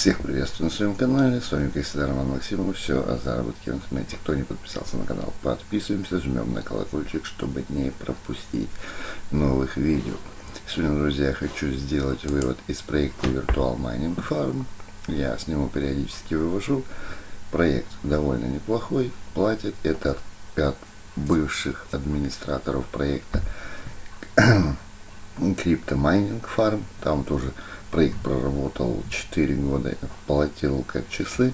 Всех приветствую на своем канале, с вами всегда Роман Максимов, все о заработке в интернете. Кто не подписался на канал, подписываемся, жмем на колокольчик, чтобы не пропустить новых видео. Сегодня, друзья, я хочу сделать вывод из проекта Virtual Mining Farm. Я с него периодически вывожу. Проект довольно неплохой, платит это от бывших администраторов проекта Mining Farm. Там тоже проект проработал 4 года, платил как часы.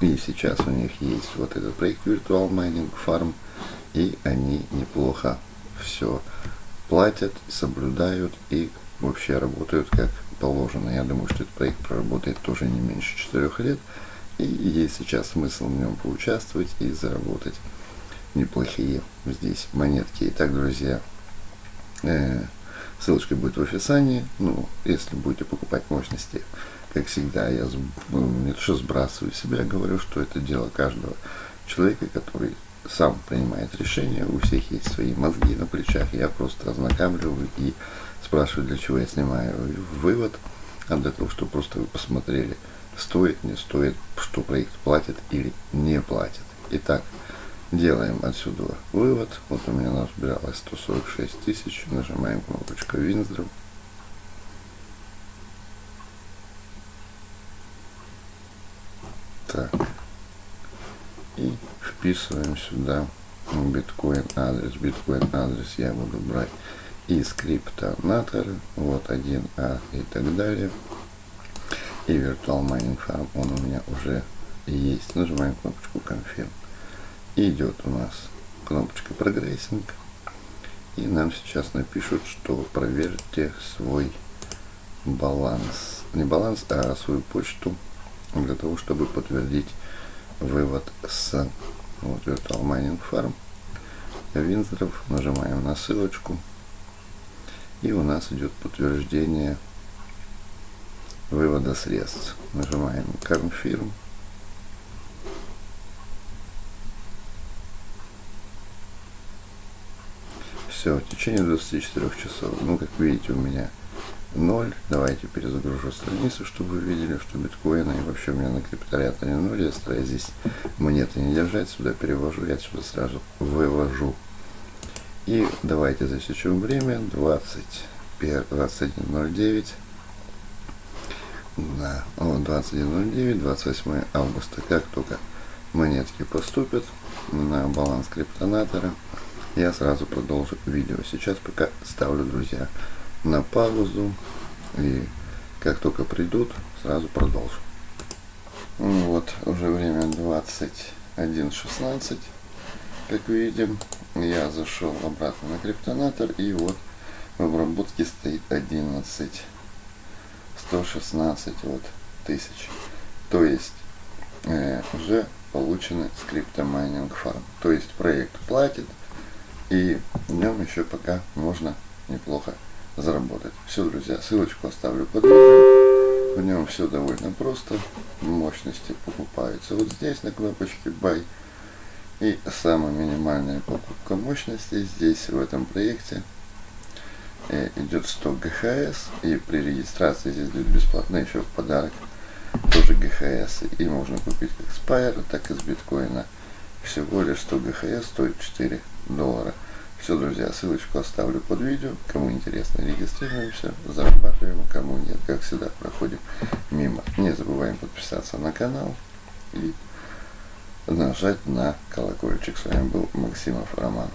И сейчас у них есть вот этот проект Virtual Mining Farm. И они неплохо все платят, соблюдают и вообще работают как положено. Я думаю, что этот проект проработает тоже не меньше 4 лет. И есть сейчас смысл в нем поучаствовать и заработать неплохие здесь монетки. Итак, друзья, э, ссылочка будет в описании. Ну, если будете покупать мощности, как всегда, я не то что сбрасываю себя, говорю, что это дело каждого человека, который сам принимает решение, у всех есть свои мозги на плечах, я просто ознакомливаю и спрашиваю, для чего я снимаю вывод, а для того, чтобы просто вы посмотрели, стоит, не стоит, что проект платит или не платит. Итак, делаем отсюда вывод. Вот у меня назбиралось 146 тысяч. Нажимаем кнопочку Winzdrum. Так. И вписываем сюда биткоин адрес. Биткоин адрес я буду брать из криптонатора. Вот 1А и так далее. И Virtual Mining Farm он у меня уже есть. Нажимаем кнопочку Confirm. Идет у нас кнопочка прогрессинг. И нам сейчас напишут, что проверьте свой баланс. Не баланс, а свою почту для того, чтобы подтвердить вывод с вот, Virtual Mining Farm. Винздров. Нажимаем на ссылочку. И у нас идет подтверждение вывода средств. Нажимаем Confirm. Все, в течение 24 часов. Ну, как видите, у меня 0. Давайте перезагружу страницу, чтобы вы видели, что биткоины и вообще у меня на крипториаторе 0. Я стараюсь здесь монеты не держать. Сюда перевожу, я сюда сразу вывожу. И давайте засечем время. 21.09. Да, о, 21.09, 28 августа. Как только монетки поступят на баланс криптонатора, я сразу продолжу видео. Сейчас пока ставлю, друзья, на паузу. И как только придут, сразу продолжу. Ну вот, уже время 21.16. Как видим, я зашел обратно на криптонатор. И вот в обработке стоит 11 116 вот, тысяч. То есть э, уже получены с CryptoMining Farm. То есть проект платит, и в нем еще пока можно неплохо заработать. Все, друзья, ссылочку оставлю под видео. В нем все довольно просто. Мощности покупаются вот здесь на кнопочке Buy. И самая минимальная покупка мощности здесь, в этом проекте, э, идет 100 ГХС. И при регистрации здесь дают бесплатно еще в подарок тоже ГХС. И можно купить как с так и с биткоина всего лишь 100 ГХС стоит 4 доллара. Все, друзья, ссылочку оставлю под видео. Кому интересно, регистрируемся, зарабатываем, кому нет, как всегда, проходим мимо. Не забываем подписаться на канал и нажать на колокольчик. С вами был Максимов Роман.